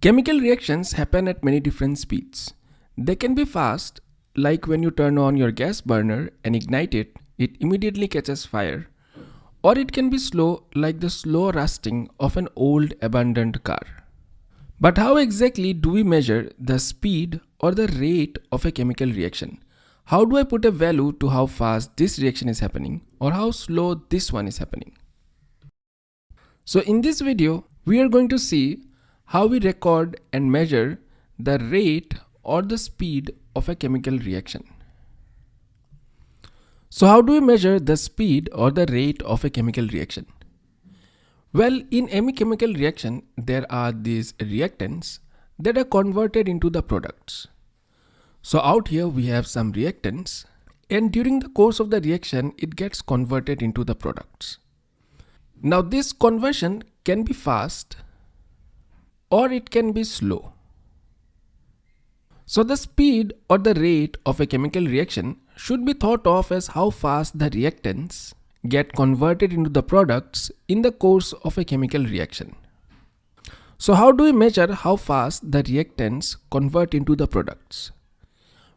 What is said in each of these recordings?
Chemical reactions happen at many different speeds. They can be fast, like when you turn on your gas burner and ignite it, it immediately catches fire. Or it can be slow, like the slow rusting of an old abandoned car. But how exactly do we measure the speed or the rate of a chemical reaction? How do I put a value to how fast this reaction is happening or how slow this one is happening? So in this video, we are going to see how we record and measure the rate or the speed of a chemical reaction. So how do we measure the speed or the rate of a chemical reaction? Well, in any chemical reaction, there are these reactants that are converted into the products. So out here we have some reactants and during the course of the reaction, it gets converted into the products. Now this conversion can be fast or it can be slow. So the speed or the rate of a chemical reaction should be thought of as how fast the reactants get converted into the products in the course of a chemical reaction. So how do we measure how fast the reactants convert into the products?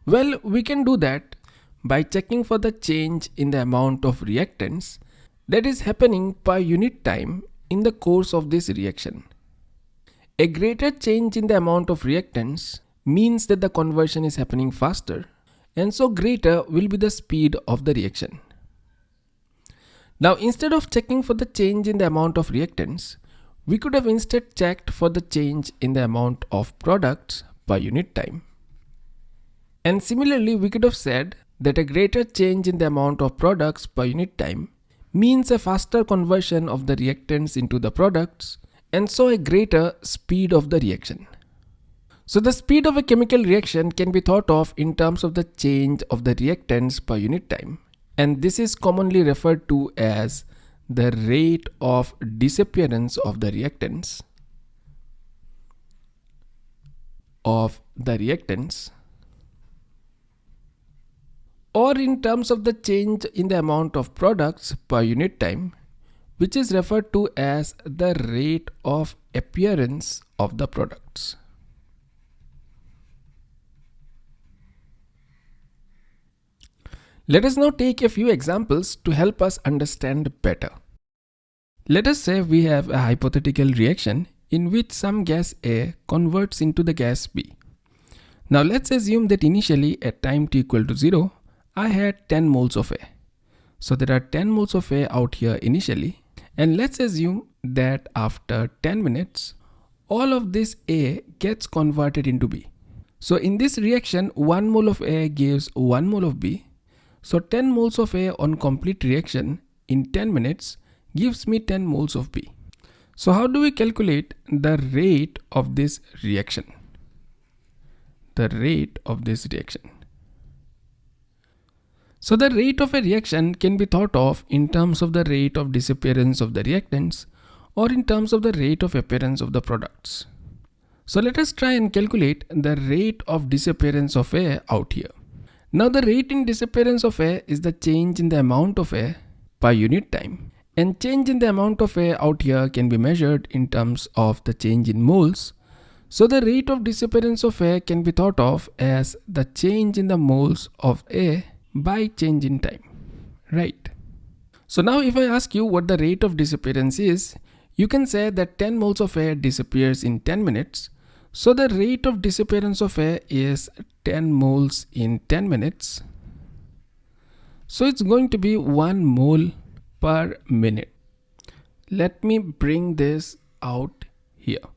Well, we can do that by checking for the change in the amount of reactants that is happening per unit time in the course of this reaction. A greater change in the amount of reactants means that the conversion is happening faster and so greater will be the speed of the reaction. Now instead of checking for the change in the amount of reactants, we could have instead checked for the change in the amount of products per unit time. And similarly, we could have said that a greater change in the amount of products per unit time means a faster conversion of the reactants into the products and so a greater speed of the reaction. So the speed of a chemical reaction can be thought of in terms of the change of the reactants per unit time. And this is commonly referred to as the rate of disappearance of the reactants. Of the reactants. Or in terms of the change in the amount of products per unit time which is referred to as the rate of appearance of the products. Let us now take a few examples to help us understand better. Let us say we have a hypothetical reaction in which some gas A converts into the gas B. Now let's assume that initially at time t equal to 0, I had 10 moles of A. So there are 10 moles of A out here initially and let's assume that after 10 minutes, all of this A gets converted into B. So in this reaction, 1 mole of A gives 1 mole of B. So 10 moles of A on complete reaction in 10 minutes gives me 10 moles of B. So how do we calculate the rate of this reaction? The rate of this reaction. So the rate of a reaction can be thought of in terms of the rate of disappearance of the reactants or in terms of the rate of appearance of the products. So let us try and calculate the rate of disappearance of A out here. Now the rate in disappearance of A is the change in the amount of A per unit time. And change in the amount of A out here can be measured in terms of the change in moles. So the rate of disappearance of A can be thought of as the change in the moles of A by change in time, right? So now if I ask you what the rate of disappearance is, you can say that 10 moles of A disappears in 10 minutes. So the rate of disappearance of A is 10 moles in 10 minutes. So it's going to be 1 mole per minute. Let me bring this out here.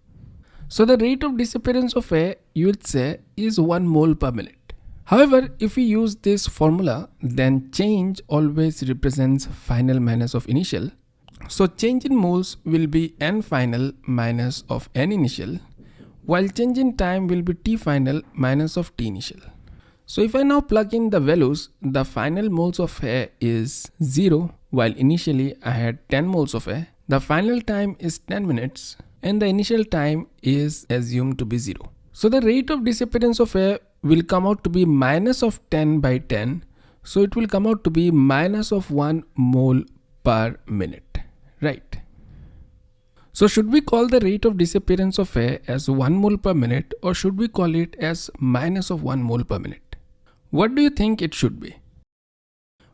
So the rate of disappearance of A you would say is 1 mole per minute. However, if we use this formula, then change always represents final minus of initial. So change in moles will be n final minus of n initial, while change in time will be t final minus of t initial. So if I now plug in the values, the final moles of A is 0, while initially I had 10 moles of A. The final time is 10 minutes and the initial time is assumed to be 0. So the rate of disappearance of A will come out to be minus of 10 by 10. So it will come out to be minus of 1 mole per minute, right? So should we call the rate of disappearance of A as 1 mole per minute or should we call it as minus of 1 mole per minute? What do you think it should be?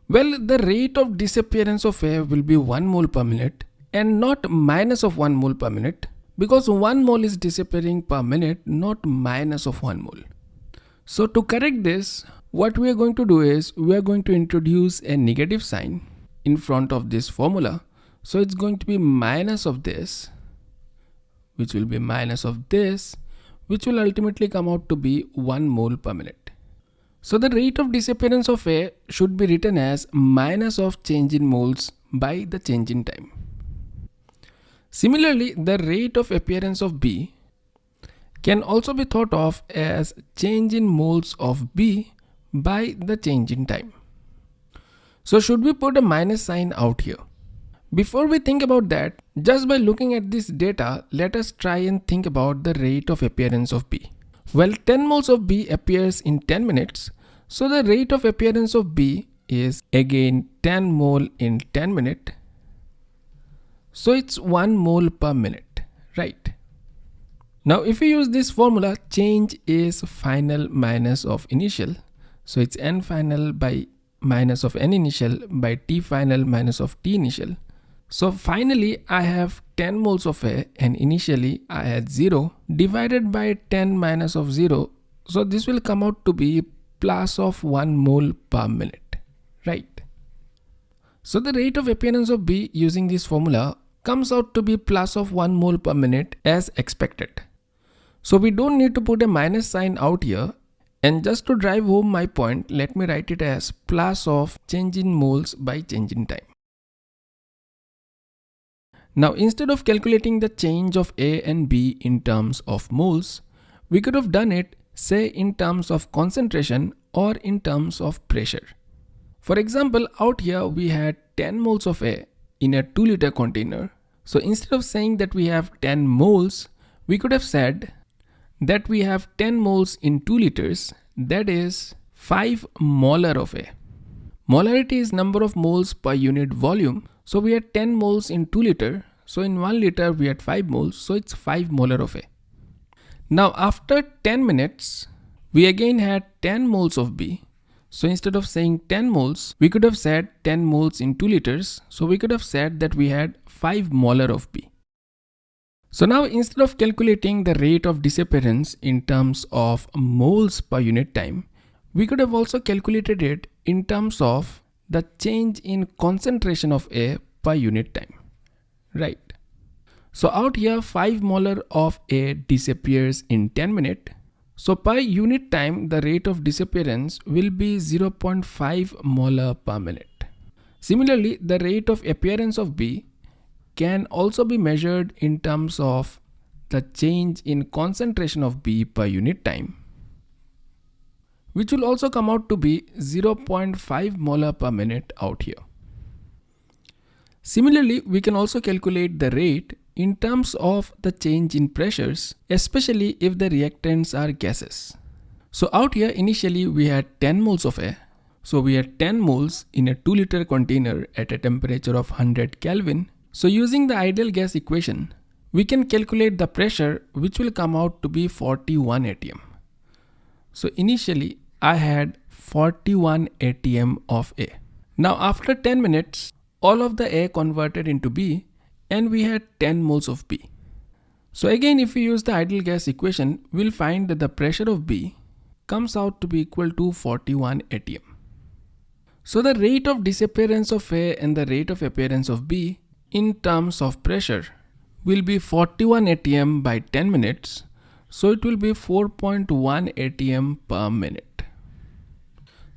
Well, the rate of disappearance of A will be 1 mole per minute and not minus of 1 mole per minute because 1 mole is disappearing per minute not minus of 1 mole. So to correct this, what we are going to do is we are going to introduce a negative sign in front of this formula so it's going to be minus of this, which will be minus of this, which will ultimately come out to be 1 mole per minute. So the rate of disappearance of A should be written as minus of change in moles by the change in time. Similarly, the rate of appearance of B can also be thought of as change in moles of B by the change in time. So should we put a minus sign out here? Before we think about that, just by looking at this data, let us try and think about the rate of appearance of B. Well, 10 moles of B appears in 10 minutes, so the rate of appearance of B is again 10 mole in 10 minute. So it's 1 mole per minute, right? Now if we use this formula, change is final minus of initial. So it's n final by minus of n initial by t final minus of t initial. So finally I have 10 moles of A and initially I had 0 divided by 10 minus of 0. So this will come out to be plus of 1 mole per minute, right? So the rate of appearance of B using this formula comes out to be plus of 1 mole per minute as expected. So we don't need to put a minus sign out here and just to drive home my point, let me write it as plus of change in moles by change in time. Now instead of calculating the change of A and B in terms of moles, we could have done it say in terms of concentration or in terms of pressure. For example, out here we had 10 moles of A in a 2 liter container. So instead of saying that we have 10 moles, we could have said that we have 10 moles in 2 liters, that is 5 molar of A. Molarity is number of moles per unit volume. So we had 10 moles in 2 liter. So in 1 liter we had 5 moles. So it's 5 molar of A. Now after 10 minutes, we again had 10 moles of B. So instead of saying 10 moles, we could have said 10 moles in 2 liters. So we could have said that we had 5 molar of B. So now instead of calculating the rate of disappearance in terms of moles per unit time, we could have also calculated it in terms of the change in concentration of A per unit time, right? So out here 5 molar of A disappears in 10 minutes. So per unit time the rate of disappearance will be 0.5 molar per minute. Similarly the rate of appearance of B can also be measured in terms of the change in concentration of B per unit time which will also come out to be 0.5 molar per minute out here. Similarly, we can also calculate the rate in terms of the change in pressures, especially if the reactants are gases. So out here initially we had 10 moles of A. So we had 10 moles in a 2 liter container at a temperature of 100 Kelvin. So using the ideal gas equation, we can calculate the pressure which will come out to be 41 atm. So initially I had 41 atm of A. Now after 10 minutes, all of the A converted into B and we had 10 moles of B. So again if we use the ideal gas equation, we'll find that the pressure of B comes out to be equal to 41 atm. So the rate of disappearance of A and the rate of appearance of B in terms of pressure will be 41 atm by 10 minutes so it will be 4.1 atm per minute.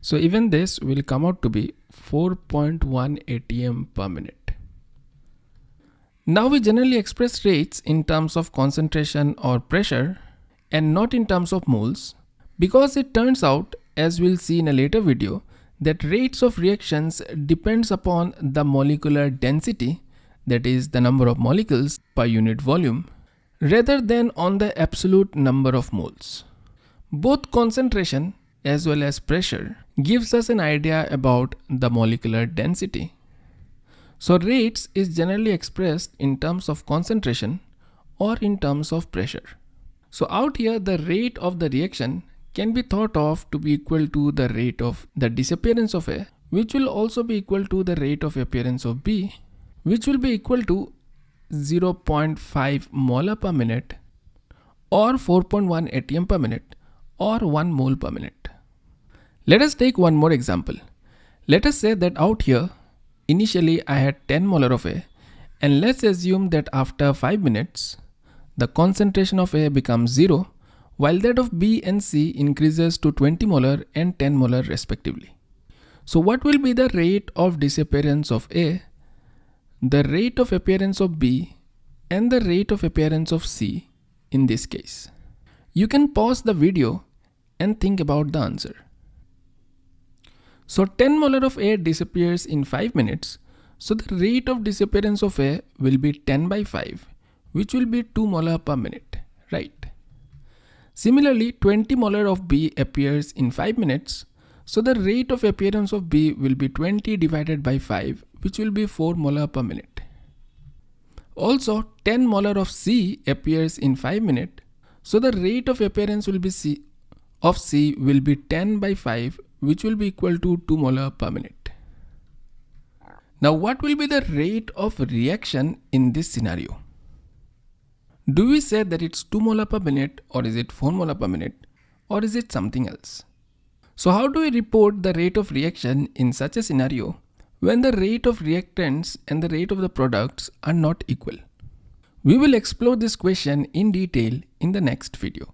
So even this will come out to be 4.1 atm per minute. Now we generally express rates in terms of concentration or pressure and not in terms of moles because it turns out as we'll see in a later video that rates of reactions depends upon the molecular density that is the number of molecules per unit volume rather than on the absolute number of moles. Both concentration as well as pressure gives us an idea about the molecular density. So rates is generally expressed in terms of concentration or in terms of pressure. So out here the rate of the reaction can be thought of to be equal to the rate of the disappearance of A which will also be equal to the rate of appearance of B which will be equal to 0.5 molar per minute or 4.1 atm per minute or 1 mole per minute. Let us take one more example. Let us say that out here initially I had 10 molar of A and let's assume that after 5 minutes the concentration of A becomes 0 while that of B and C increases to 20 molar and 10 molar respectively. So what will be the rate of disappearance of A, the rate of appearance of B and the rate of appearance of C in this case? You can pause the video and think about the answer. So 10 molar of A disappears in 5 minutes. So the rate of disappearance of A will be 10 by 5 which will be 2 molar per minute, right? Similarly, 20 molar of B appears in 5 minutes. So the rate of appearance of B will be 20 divided by 5, which will be 4 molar per minute. Also, 10 molar of C appears in 5 minutes. So the rate of appearance will be C of C will be 10 by 5, which will be equal to 2 molar per minute. Now, what will be the rate of reaction in this scenario? Do we say that it's 2 molar per minute or is it 4 molar per minute or is it something else? So how do we report the rate of reaction in such a scenario when the rate of reactants and the rate of the products are not equal? We will explore this question in detail in the next video.